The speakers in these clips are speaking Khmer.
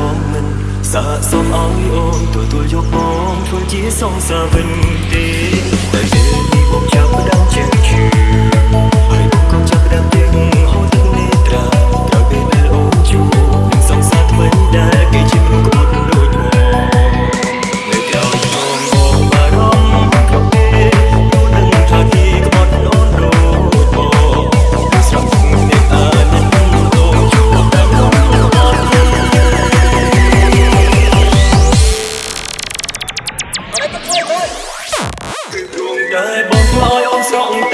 បងមិនសាកសុំឲ្យអូនទទួលយកបងធ្វើជាសងសាវិញទេតែពេលនេះបងចាប់ផ្ដើមចេះឈឺ Album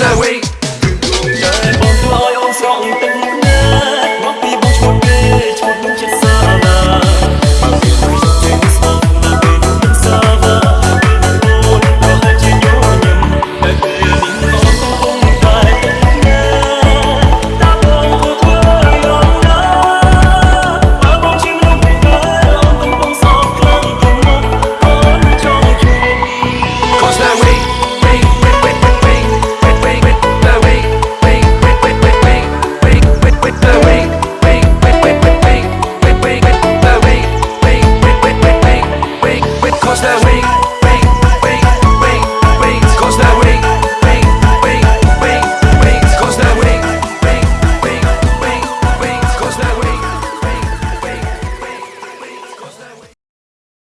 snowy